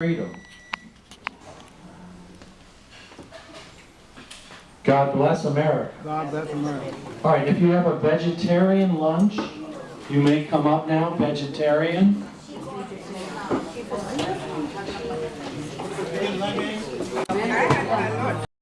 freedom. God bless America. God bless America. All right, if you have a vegetarian lunch, you may come up now, vegetarian.